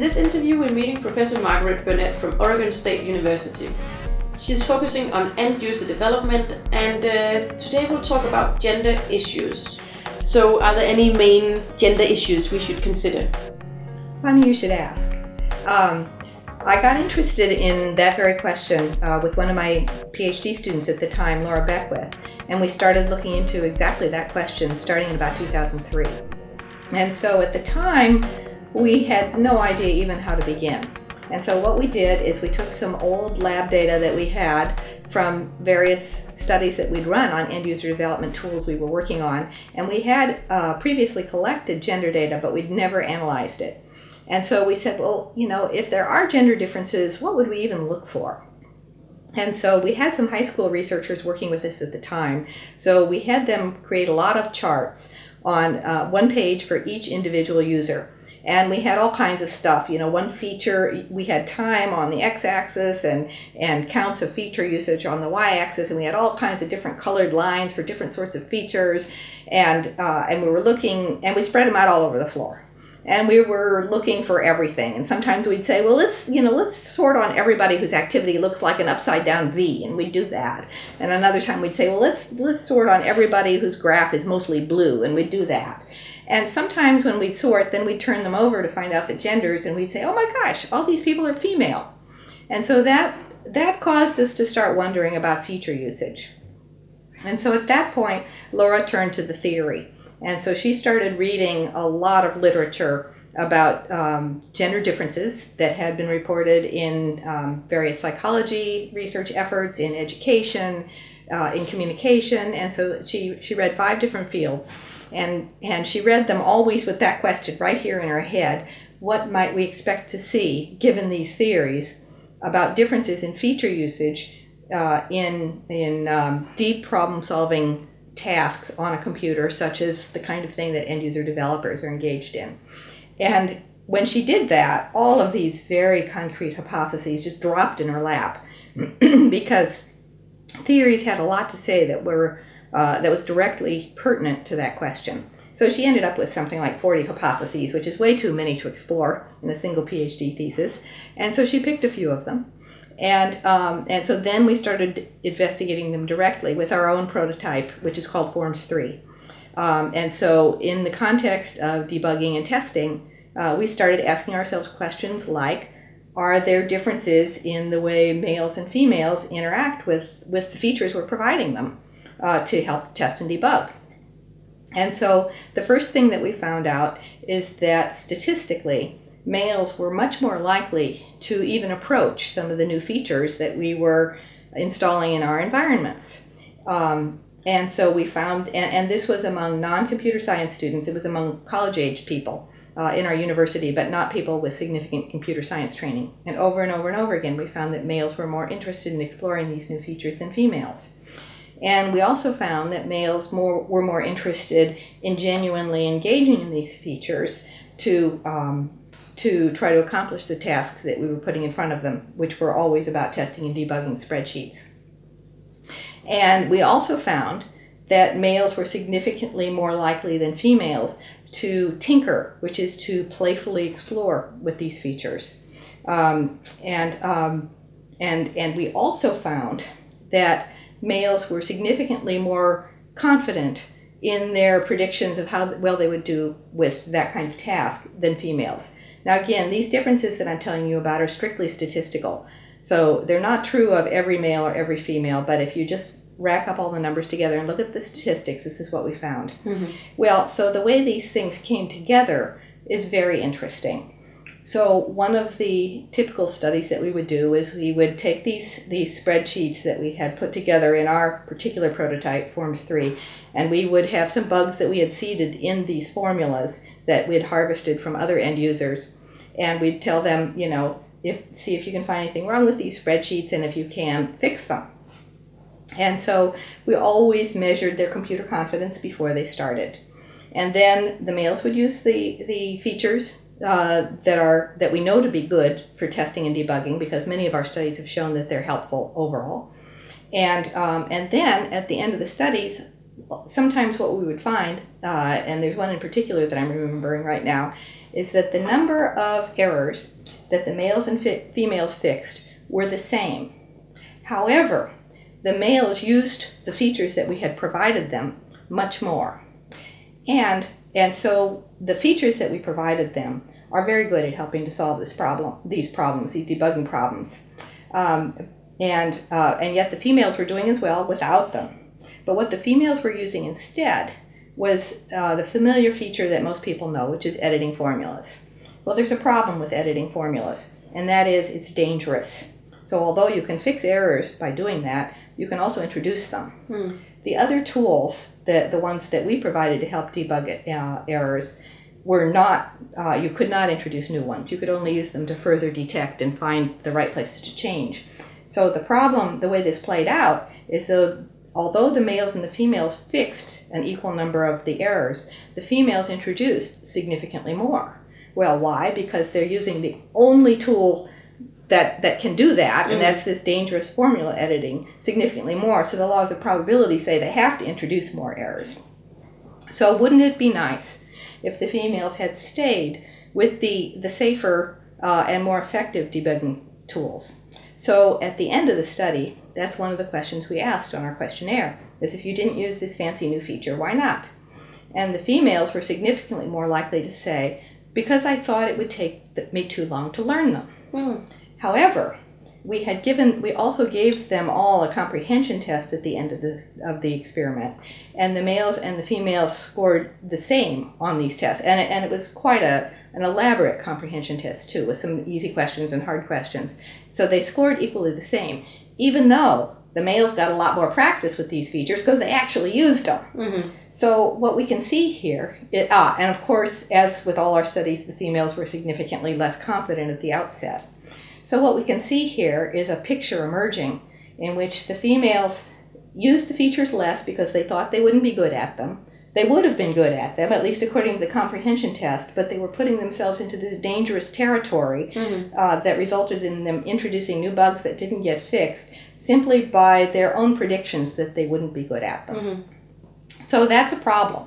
In this interview, we're meeting Professor Margaret Burnett from Oregon State University. She's focusing on end user development, and uh, today we'll talk about gender issues. So, are there any main gender issues we should consider? Funny you should ask. Um, I got interested in that very question uh, with one of my PhD students at the time, Laura Beckwith, and we started looking into exactly that question starting in about 2003. And so at the time, we had no idea even how to begin. And so what we did is we took some old lab data that we had from various studies that we'd run on end user development tools we were working on. And we had uh, previously collected gender data, but we'd never analyzed it. And so we said, well, you know, if there are gender differences, what would we even look for? And so we had some high school researchers working with us at the time. So we had them create a lot of charts on uh, one page for each individual user and we had all kinds of stuff you know one feature we had time on the x-axis and and counts of feature usage on the y-axis and we had all kinds of different colored lines for different sorts of features. And uh, and we were looking and we spread them out all over the floor. And we were looking for everything. And sometimes we'd say well let's you know let's sort on everybody whose activity looks like an upside down v and we'd do that. And another time we'd say well let's let's sort on everybody whose graph is mostly blue and we'd do that and sometimes when we'd sort, then we'd turn them over to find out the genders, and we'd say, "Oh my gosh, all these people are female," and so that that caused us to start wondering about feature usage. And so at that point, Laura turned to the theory, and so she started reading a lot of literature about um, gender differences that had been reported in um, various psychology research efforts, in education, uh, in communication, and so she she read five different fields and and she read them always with that question right here in her head. What might we expect to see given these theories about differences in feature usage uh, in in um, deep problem solving tasks on a computer such as the kind of thing that end user developers are engaged in? And when she did that all of these very concrete hypotheses just dropped in her lap because theories had a lot to say that were uh, that was directly pertinent to that question. So she ended up with something like 40 hypotheses, which is way too many to explore in a single PhD thesis. And so she picked a few of them. And, um, and so then we started investigating them directly with our own prototype, which is called Forms 3. Um, and so, in the context of debugging and testing, uh, we started asking ourselves questions like Are there differences in the way males and females interact with, with the features we're providing them? Uh, to help test and debug. And so the first thing that we found out is that statistically, males were much more likely to even approach some of the new features that we were installing in our environments. Um, and so we found, and, and this was among non computer science students, it was among college aged people. Uh, in our university, but not people with significant computer science training. And over and over and over again, we found that males were more interested in exploring these new features than females. And we also found that males more, were more interested in genuinely engaging in these features to, um, to try to accomplish the tasks that we were putting in front of them, which were always about testing and debugging spreadsheets. And we also found that males were significantly more likely than females to tinker, which is to playfully explore with these features. Um, and, um, and, and we also found that males were significantly more confident in their predictions of how well they would do with that kind of task than females. Now, again, these differences that I'm telling you about are strictly statistical. So they're not true of every male or every female, but if you just rack up all the numbers together and look at the statistics, this is what we found. Mm-hmm. Well, so the way these things came together is very interesting. So one of the typical studies that we would do is we would take these these spreadsheets that we had put together in our particular prototype, Forms 3, and we would have some bugs that we had seeded in these formulas that we had harvested from other end users. And we'd tell them, you know, if see if you can find anything wrong with these spreadsheets and if you can fix them. And so we always measured their computer confidence before they started. And then the males would use the, the features uh, that are that we know to be good for testing and debugging because many of our studies have shown that they're helpful overall. And um, and then at the end of the studies, sometimes what we would find, uh, and there's one in particular that I'm remembering right now, is that the number of errors that the males and females fixed were the same. However, the males used the features that we had provided them much more. And, and so the features that we provided them are very good at helping to solve this problem, these problems, these debugging problems. Um, and, uh, and yet the females were doing as well without them. But what the females were using instead was uh, the familiar feature that most people know, which is editing formulas. Well, there's a problem with editing formulas, and that is it's dangerous. So although you can fix errors by doing that, you can also introduce them. Hmm. The other tools, the, the ones that we provided to help debug uh, errors, were not, uh, you could not introduce new ones. You could only use them to further detect and find the right places to change. So the problem, the way this played out, is though although the males and the females fixed an equal number of the errors, the females introduced significantly more. Well, why? Because they're using the only tool that, that can do that, and Mhm. that's this dangerous formula editing, significantly more. So the laws of probability say they have to introduce more errors. So wouldn't it be nice if the females had stayed with the, the safer uh, and more effective debugging tools? So at the end of the study, that's one of the questions we asked on our questionnaire, is if you didn't use this fancy new feature, why not? And the females were significantly more likely to say, because I thought it would take me too long to learn them. Hmm. However, we had given we also gave them all a comprehension test at the end of the of the experiment, and the males and the females scored the same on these tests, and it, and it was quite a an elaborate comprehension test too, with some easy questions and hard questions. So they scored equally the same, even though the males got a lot more practice with these features because they actually used them. Mhm. So what we can see here, it, ah, and of course, as with all our studies, the females were significantly less confident at the outset. So what we can see here is a picture emerging in which the females used the features less because they thought they wouldn't be good at them. They would have been good at them, at least according to the comprehension test, but they were putting themselves into this dangerous territory Mhm. uh, that resulted in them introducing new bugs that didn't get fixed simply by their own predictions that they wouldn't be good at them. Mhm. So that's a problem.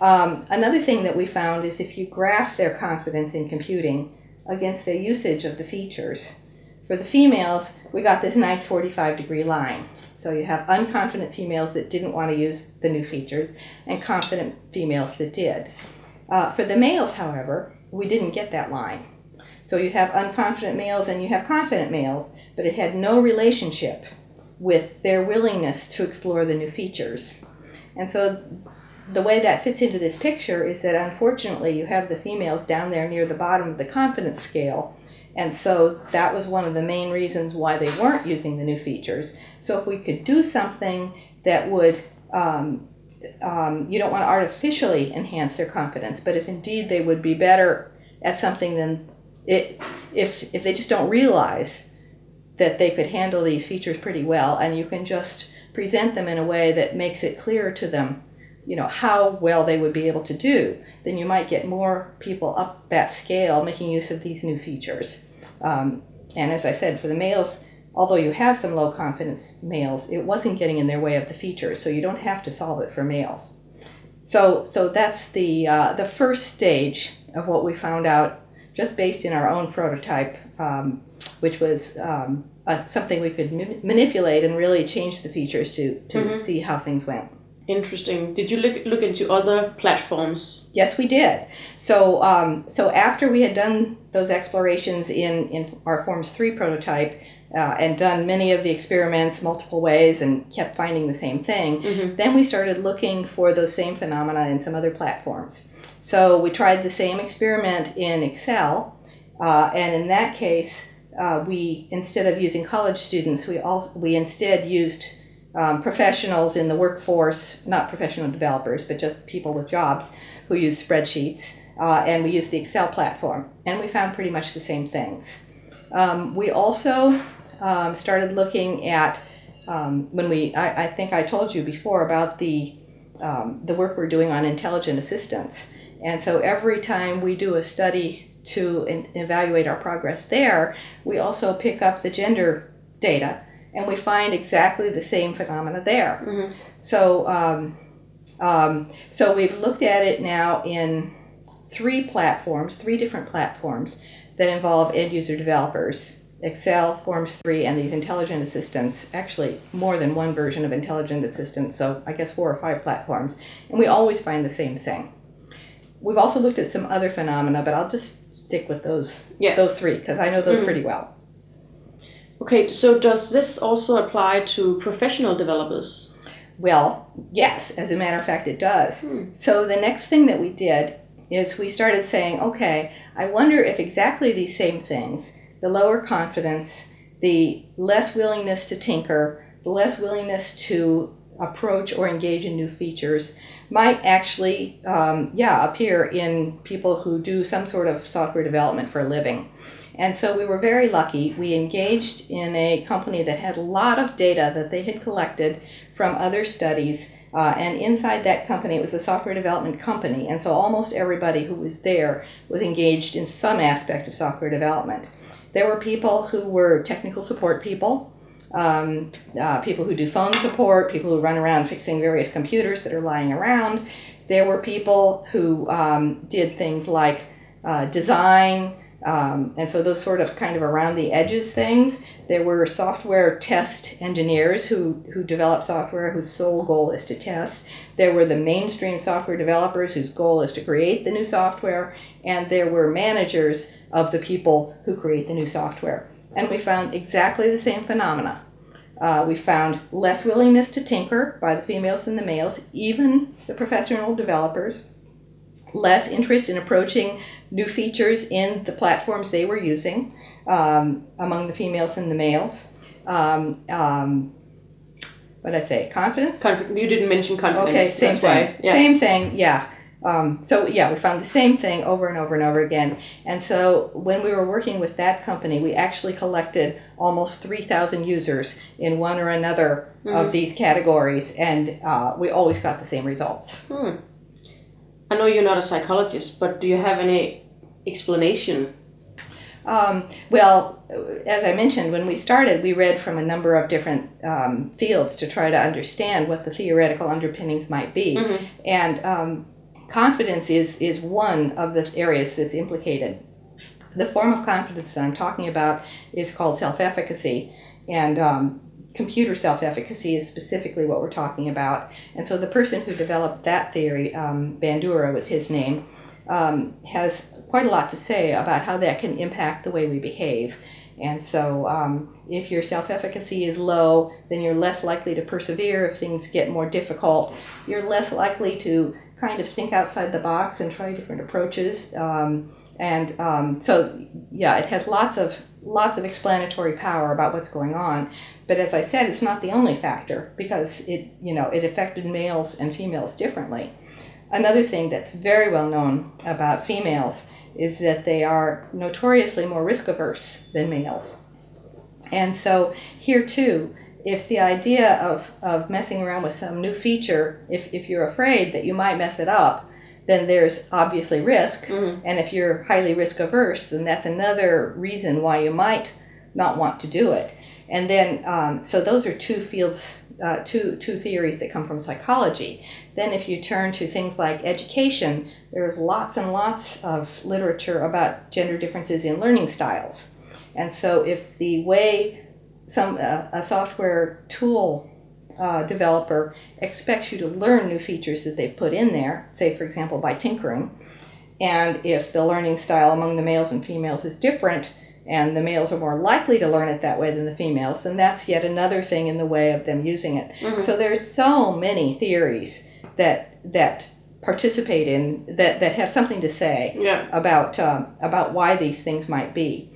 Um, another thing that we found is if you graph their confidence in computing against their usage of the features, for the females, we got this nice 45 degree line. So you have unconfident females that didn't want to use the new features and confident females that did. Uh, for the males, however, we didn't get that line. So you have unconfident males and you have confident males, but it had no relationship with their willingness to explore the new features. And so the way that fits into this picture is that unfortunately you have the females down there near the bottom of the confidence scale. And so that was one of the main reasons why they weren't using the new features. So if we could do something that would, um, um, you don't want to artificially enhance their confidence, but if indeed they would be better at something than it, if, if they just don't realize that they could handle these features pretty well and you can just present them in a way that makes it clear to them you know how well they would be able to do then you might get more people up that scale making use of these new features. Um, and as i said for the males although you have some low confidence males it wasn't getting in their way of the features so you don't have to solve it for males. So so that's the uh, the first stage of what we found out just based in our own prototype um, which was um, uh, something we could ma- manipulate and really change the features to to Mhm. see how things went Interesting. Did you look look into other platforms? Yes, we did. So, um, so after we had done those explorations in, in our Forms 3 prototype uh, and done many of the experiments multiple ways and kept finding the same thing, Mhm. then we started looking for those same phenomena in some other platforms. So we tried the same experiment in Excel, uh, and in that case, uh, we instead of using college students, we also we instead used um, professionals in the workforce, not professional developers, but just people with jobs who use spreadsheets, uh, and we used the Excel platform, and we found pretty much the same things. Um, we also um, started looking at um, when we, I, I think I told you before about the um, the work we're doing on intelligent assistance, and so every time we do a study to evaluate our progress there, we also pick up the gender data and we find exactly the same phenomena there. Mhm. So, um, Um, so we've looked at it now in three platforms, three different platforms that involve end user developers. Excel, Forms 3, and these intelligent assistants, actually more than one version of intelligent assistants, so I guess four or five platforms, and we always find the same thing. We've also looked at some other phenomena, but I'll just stick with those Yeah. those three because I know those Mhm. pretty well. Okay, so does this also apply to professional developers? Well, yes, as a matter of fact, it does. Hmm. So the next thing that we did is we started saying, okay, I wonder if exactly these same things the lower confidence, the less willingness to tinker, the less willingness to approach or engage in new features might actually, um, yeah, appear in people who do some sort of software development for a living. And so we were very lucky. We engaged in a company that had a lot of data that they had collected from other studies. Uh, and inside that company, it was a software development company. And so almost everybody who was there was engaged in some aspect of software development. There were people who were technical support people, um, uh, people who do phone support, people who run around fixing various computers that are lying around. There were people who um, did things like uh, design, um, and so those sort of kind of around the edges things. There were software test engineers who, who develop software whose sole goal is to test. There were the mainstream software developers whose goal is to create the new software. And there were managers of the people who create the new software. And we found exactly the same phenomena. Uh, we found less willingness to tinker by the females than the males, even the professional developers, less interest in approaching new features in the platforms they were using um, among the females and the males. Um, um, what did I say? Confidence? Conf- you didn't mention confidence. Okay, same that's thing. why. Yeah. Same thing, yeah. Um, so yeah, we found the same thing over and over and over again. And so when we were working with that company, we actually collected almost 3,000 users in one or another Mm-hmm. of these categories, and uh, we always got the same results. Hmm. I know you're not a psychologist, but do you have any explanation? Um, well, as I mentioned, when we started, we read from a number of different um, fields to try to understand what the theoretical underpinnings might be. Mhm. And um, confidence is, is one of the areas that's implicated. The form of confidence that I'm talking about is called self efficacy. And um, computer self efficacy is specifically what we're talking about. And so the person who developed that theory, um, Bandura was his name, um, has quite a lot to say about how that can impact the way we behave. And so, um, if your self efficacy is low, then you're less likely to persevere if things get more difficult. You're less likely to kind of think outside the box and try different approaches. Um, and um, so, yeah, it has lots of lots of explanatory power about what's going on. But as I said, it's not the only factor because it you know it affected males and females differently. Another thing that's very well known about females is that they are notoriously more risk averse than males. And so here too, if the idea of, of messing around with some new feature, if, if you're afraid that you might mess it up, then there's obviously risk. Mhm. And if you're highly risk averse, then that's another reason why you might not want to do it. And then, um, so those are two fields, uh, two, two theories that come from psychology. Then, if you turn to things like education, there's lots and lots of literature about gender differences in learning styles. And so, if the way some uh, a software tool uh, developer expects you to learn new features that they've put in there, say for example by tinkering, and if the learning style among the males and females is different, and the males are more likely to learn it that way than the females, then that's yet another thing in the way of them using it. Mhm. So there's so many theories that that participate in that that have something to say Yeah. about um, about why these things might be.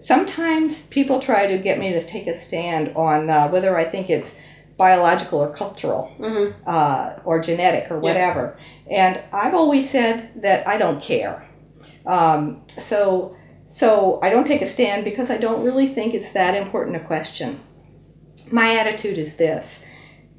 Sometimes people try to get me to take a stand on uh, whether I think it's biological or cultural hmm uh, or genetic or whatever, and I've always said that I don't care. Um, so so I don't take a stand because I don't really think it's that important a question. My attitude is this: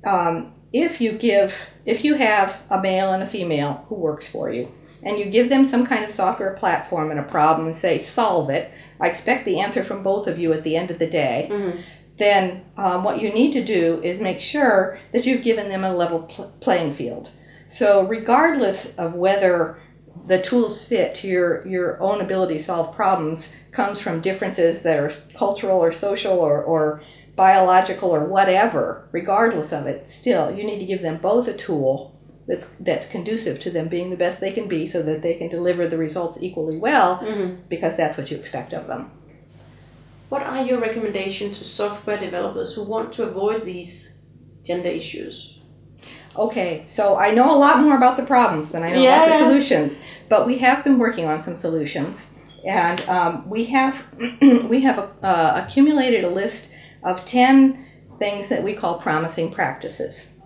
um, if you give, if you have a male and a female who works for you, and you give them some kind of software platform and a problem and say, solve it, I expect the answer from both of you at the end of the day, hmm then um, what you need to do is make sure that you've given them a level pl- playing field. So regardless of whether the tools fit to your, your own ability to solve problems comes from differences that are cultural or social or, or biological or whatever, regardless of it, still you need to give them both a tool that's that's conducive to them being the best they can be so that they can deliver the results equally well Mhm. because that's what you expect of them. What are your recommendations to software developers who want to avoid these gender issues? Okay, so I know a lot more about the problems than I know Yeah, about the solutions, but we have been working on some solutions, and um, we have we have uh, accumulated a list of ten things that we call promising practices,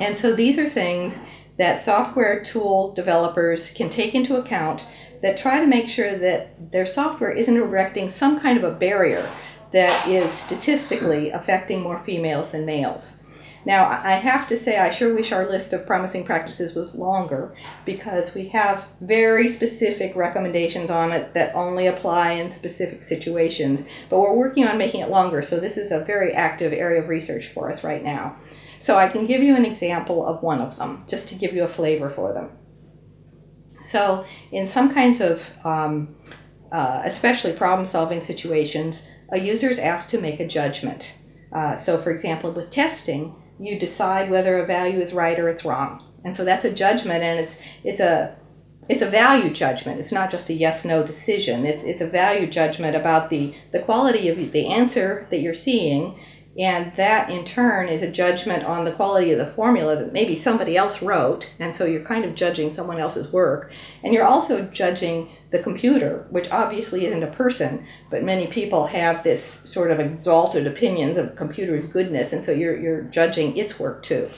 and so these are things that software tool developers can take into account that try to make sure that their software isn't erecting some kind of a barrier that is statistically affecting more females than males. Now, I have to say, I sure wish our list of promising practices was longer because we have very specific recommendations on it that only apply in specific situations. But we're working on making it longer, so this is a very active area of research for us right now. So I can give you an example of one of them, just to give you a flavor for them. So, in some kinds of, um, uh, especially problem solving situations, a user is asked to make a judgment. Uh, so, for example, with testing, you decide whether a value is right or it's wrong. And so that's a judgment, and it's, it's, a, it's a value judgment. It's not just a yes no decision, it's, it's a value judgment about the, the quality of the answer that you're seeing. And that in turn is a judgment on the quality of the formula that maybe somebody else wrote. And so you're kind of judging someone else's work. And you're also judging the computer, which obviously isn't a person, but many people have this sort of exalted opinions of computer's goodness. And so you're, you're judging its work too.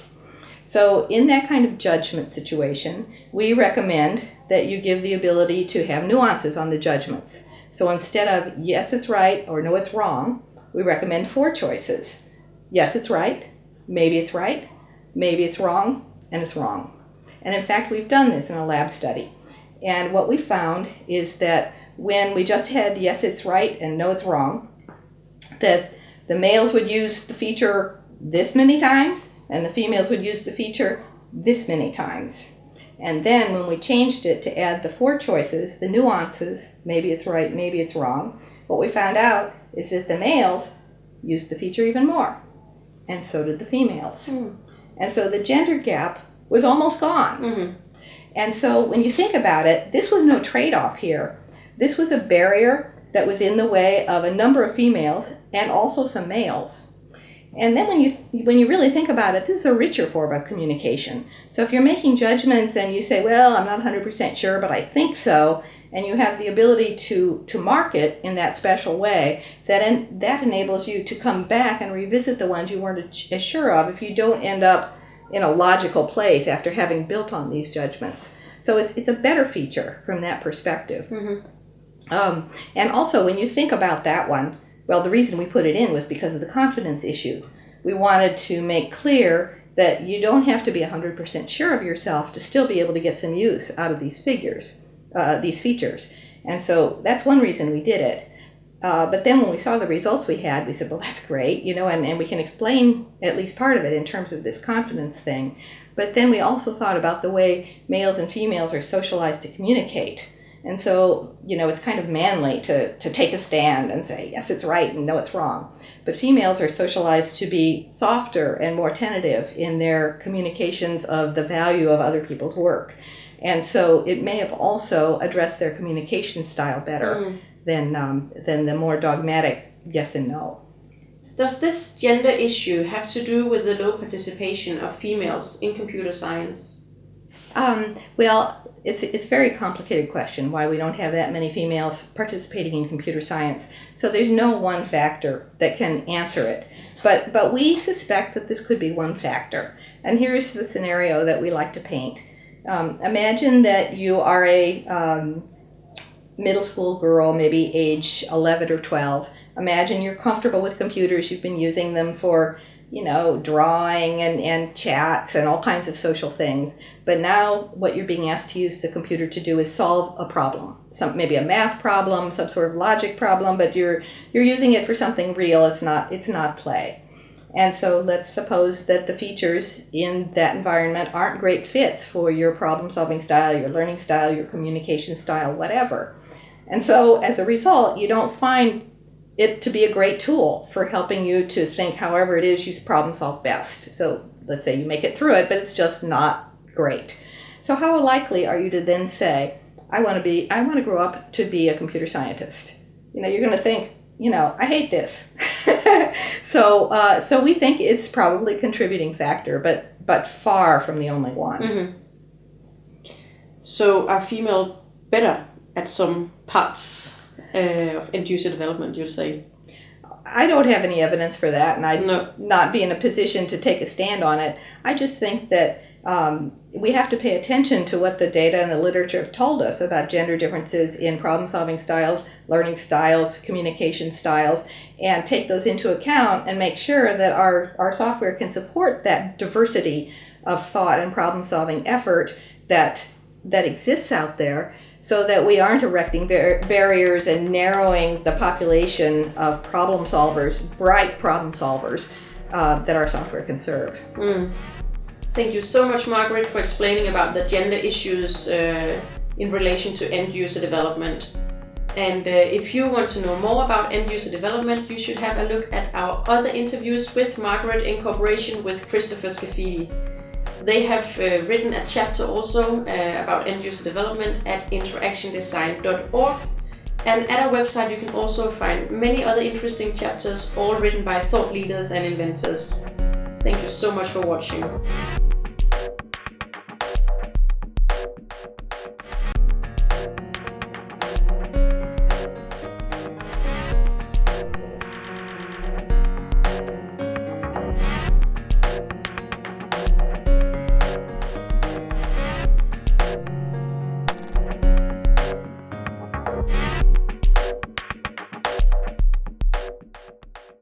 So, in that kind of judgment situation, we recommend that you give the ability to have nuances on the judgments. So, instead of yes, it's right or no, it's wrong, we recommend four choices. Yes, it's right, maybe it's right, maybe it's wrong, and it's wrong. And in fact, we've done this in a lab study. And what we found is that when we just had yes, it's right and no, it's wrong, that the males would use the feature this many times and the females would use the feature this many times. And then when we changed it to add the four choices, the nuances, maybe it's right, maybe it's wrong, what we found out is that the males used the feature even more. And so did the females. Hmm. And so the gender gap was almost gone. Mhm. And so when you think about it, this was no trade off here. This was a barrier that was in the way of a number of females and also some males. And then when you when you really think about it, this is a richer form of communication. So if you're making judgments and you say, "Well, I'm not 100% sure, but I think so," and you have the ability to to mark it in that special way, that en- that enables you to come back and revisit the ones you weren't as sure of if you don't end up in a logical place after having built on these judgments. So it's it's a better feature from that perspective. Mhm. Um, and also, when you think about that one, well, the reason we put it in was because of the confidence issue. We wanted to make clear that you don't have to be 100% sure of yourself to still be able to get some use out of these figures, uh, these features. And so that's one reason we did it. Uh, but then when we saw the results we had, we said, well, that's great, you know, and, and we can explain at least part of it in terms of this confidence thing. But then we also thought about the way males and females are socialized to communicate. And so, you know, it's kind of manly to, to take a stand and say, yes, it's right and no, it's wrong. But females are socialized to be softer and more tentative in their communications of the value of other people's work. And so it may have also addressed their communication style better Mm. than, um, than the more dogmatic yes and no. Does this gender issue have to do with the low participation of females in computer science? Um, well, it's, it's a very complicated question why we don't have that many females participating in computer science. So there's no one factor that can answer it. But, but we suspect that this could be one factor. And here's the scenario that we like to paint. Um, imagine that you are a um, middle school girl, maybe age 11 or 12. Imagine you're comfortable with computers, you've been using them for you know, drawing and, and chats and all kinds of social things. But now what you're being asked to use the computer to do is solve a problem. Some maybe a math problem, some sort of logic problem, but you're you're using it for something real. It's not it's not play. And so let's suppose that the features in that environment aren't great fits for your problem solving style, your learning style, your communication style, whatever. And so as a result, you don't find it to be a great tool for helping you to think however it is you problem solve best. So let's say you make it through it, but it's just not great. So how likely are you to then say, I want to be, I want to grow up to be a computer scientist? You know, you're going to think, you know, I hate this. so, uh, so we think it's probably contributing factor, but but far from the only one. Mm-hmm. So, are female better at some parts uh, of end user development? You'd say. I don't have any evidence for that, and I'd No. not be in a position to take a stand on it. I just think that um, we have to pay attention to what the data and the literature have told us about gender differences in problem solving styles, learning styles, communication styles, and take those into account and make sure that our, our software can support that diversity of thought and problem solving effort that, that exists out there so that we aren't erecting bar- barriers and narrowing the population of problem solvers, bright problem solvers, uh, that our software can serve. Mm. Thank you so much, Margaret, for explaining about the gender issues uh, in relation to end user development. And uh, if you want to know more about end user development, you should have a look at our other interviews with Margaret in cooperation with Christopher Scaffidi. They have uh, written a chapter also uh, about end user development at interactiondesign.org. And at our website, you can also find many other interesting chapters, all written by thought leaders and inventors. Thank you so much for watching.